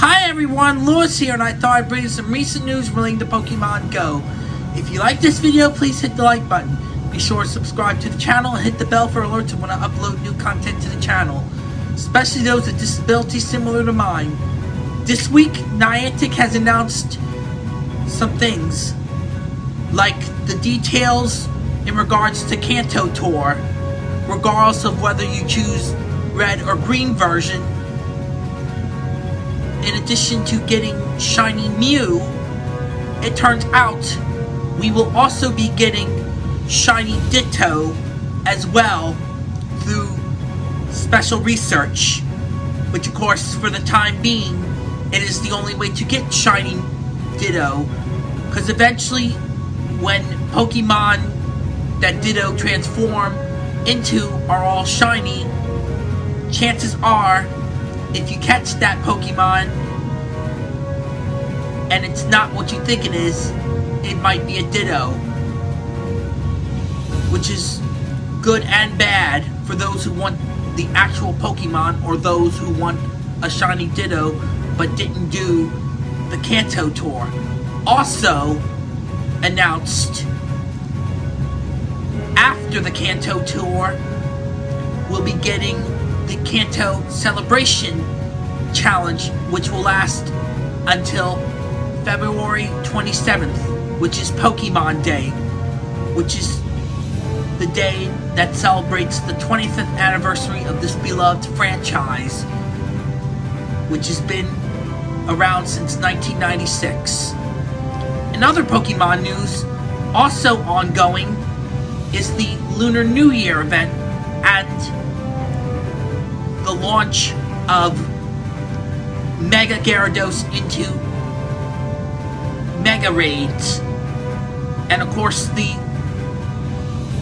Hi everyone, Lewis here, and I thought I'd bring you some recent news relating to Pokemon Go. If you like this video, please hit the like button. Be sure to subscribe to the channel and hit the bell for alerts when I upload new content to the channel, especially those with disabilities similar to mine. This week, Niantic has announced some things, like the details in regards to Kanto Tour, regardless of whether you choose red or green version. In addition to getting Shiny Mew, it turns out we will also be getting Shiny Ditto as well through special research, which of course for the time being, it is the only way to get Shiny Ditto, because eventually when Pokemon that Ditto transform into are all shiny, chances are, if you catch that Pokemon and it's not what you think it is, it might be a Ditto. Which is good and bad for those who want the actual Pokemon or those who want a shiny Ditto but didn't do the Kanto tour. Also announced after the Kanto tour, we'll be getting the Kanto Celebration Challenge, which will last until February 27th, which is Pokemon Day, which is the day that celebrates the 25th anniversary of this beloved franchise, which has been around since 1996. In other Pokemon news, also ongoing, is the Lunar New Year event and the launch of Mega Gyarados into Mega Raids. And of course, the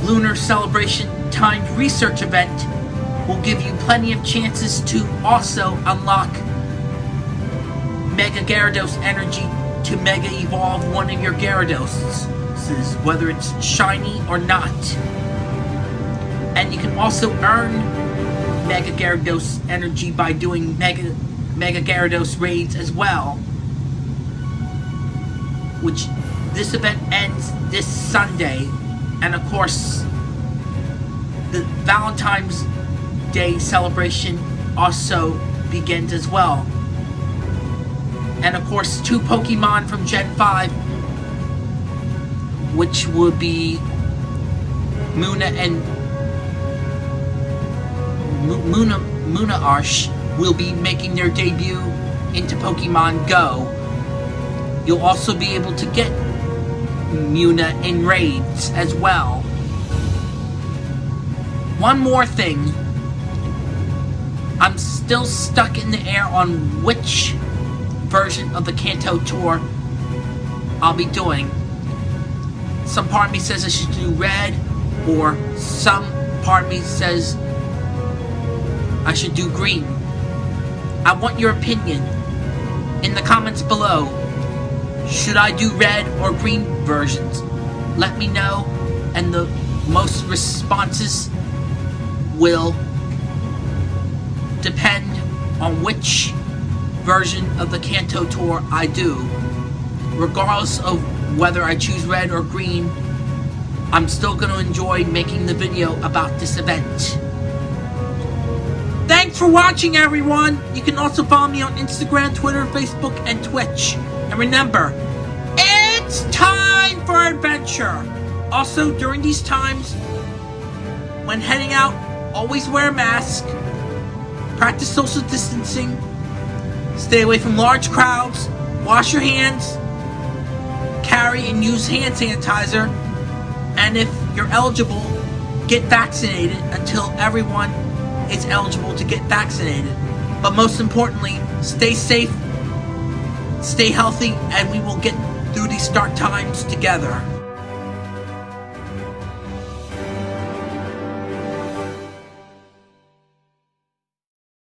Lunar Celebration timed research event will give you plenty of chances to also unlock Mega Gyarados energy to Mega Evolve one of your Gyarados whether it's shiny or not. And you can also earn Mega Gyarados energy by doing Mega, Mega Gyarados raids as well. Which, this event ends this Sunday. And of course, the Valentine's Day celebration also begins as well. And of course, two Pokemon from Gen 5 which would be Munna and Munna Musharna will be making their debut into Pokemon Go. You'll also be able to get Munna in raids as well. One more thing. I'm still stuck in the air on which version of the Kanto Tour I'll be doing. Some part of me says I should do red, or some part of me says I should do green. I want your opinion in the comments below. Should I do red or green versions? Let me know, and the most responses will depend on which version of the Kanto Tour I do, regardless of whether I choose red or green, I'm still going to enjoy making the video about this event. Thanks for watching, everyone! You can also follow me on Instagram, Twitter, Facebook, and Twitch. And remember, it's time for adventure! Also, during these times, when heading out, always wear a mask, practice social distancing, stay away from large crowds, wash your hands, carry and use hand sanitizer, and if you're eligible, get vaccinated until everyone is eligible to get vaccinated. But most importantly, stay safe, stay healthy, and we will get through these dark times together.